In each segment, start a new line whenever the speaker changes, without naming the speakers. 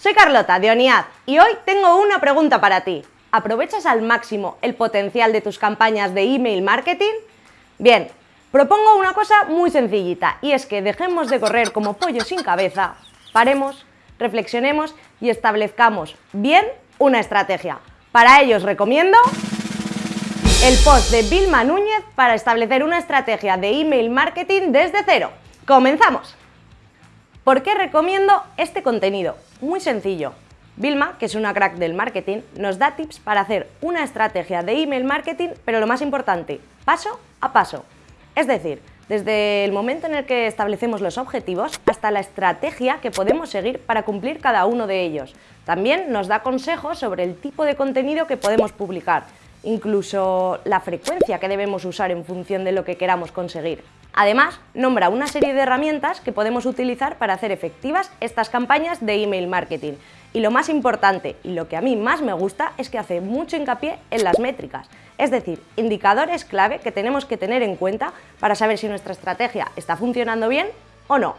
soy Carlota de ONIAD y hoy tengo una pregunta para ti. ¿Aprovechas al máximo el potencial de tus campañas de email marketing? Bien, propongo una cosa muy sencillita y es que dejemos de correr como pollo sin cabeza, paremos, reflexionemos y establezcamos bien una estrategia. Para ello os recomiendo el post de Vilma Núñez para establecer una estrategia de email marketing desde cero. ¡Comenzamos! ¿Por qué recomiendo este contenido? Muy sencillo. Vilma, que es una crack del marketing, nos da tips para hacer una estrategia de email marketing, pero lo más importante, paso a paso. Es decir, desde el momento en el que establecemos los objetivos hasta la estrategia que podemos seguir para cumplir cada uno de ellos. También nos da consejos sobre el tipo de contenido que podemos publicar, incluso la frecuencia que debemos usar en función de lo que queramos conseguir. Además, nombra una serie de herramientas que podemos utilizar para hacer efectivas estas campañas de email marketing. Y lo más importante, y lo que a mí más me gusta, es que hace mucho hincapié en las métricas, es decir, indicadores clave que tenemos que tener en cuenta para saber si nuestra estrategia está funcionando bien o no.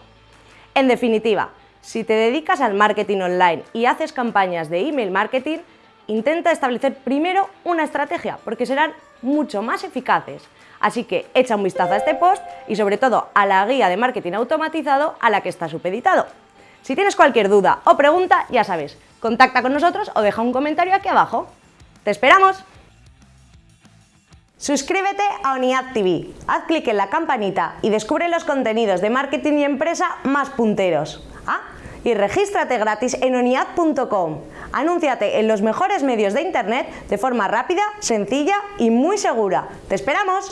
En definitiva, si te dedicas al marketing online y haces campañas de email marketing, intenta establecer primero una estrategia, porque serán mucho más eficaces. Así que echa un vistazo a este post y sobre todo a la guía de marketing automatizado a la que está supeditado. Si tienes cualquier duda o pregunta, ya sabes, contacta con nosotros o deja un comentario aquí abajo. ¡Te esperamos! Suscríbete a ONIAD TV, haz clic en la campanita y descubre los contenidos de marketing y empresa más punteros. Y regístrate gratis en oniad.com. Anúnciate en los mejores medios de internet de forma rápida, sencilla y muy segura. ¡Te esperamos!